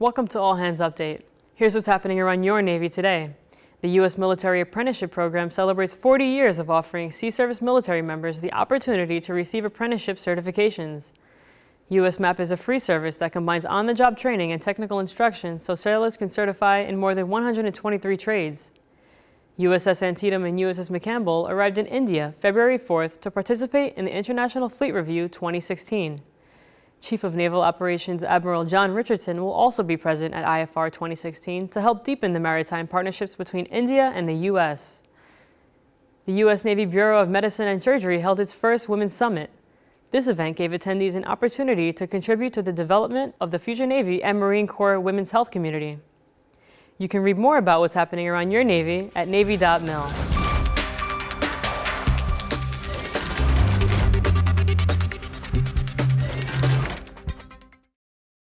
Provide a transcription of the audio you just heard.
Welcome to All Hands Update. Here's what's happening around your Navy today. The U.S. Military Apprenticeship Program celebrates 40 years of offering Sea Service military members the opportunity to receive apprenticeship certifications. U.S. MAP is a free service that combines on-the-job training and technical instruction so sailors can certify in more than 123 trades. USS Antietam and USS McCampbell arrived in India February 4th to participate in the International Fleet Review 2016. Chief of Naval Operations Admiral John Richardson will also be present at IFR 2016 to help deepen the maritime partnerships between India and the U.S. The U.S. Navy Bureau of Medicine and Surgery held its first Women's Summit. This event gave attendees an opportunity to contribute to the development of the future Navy and Marine Corps women's health community. You can read more about what's happening around your Navy at Navy.mil.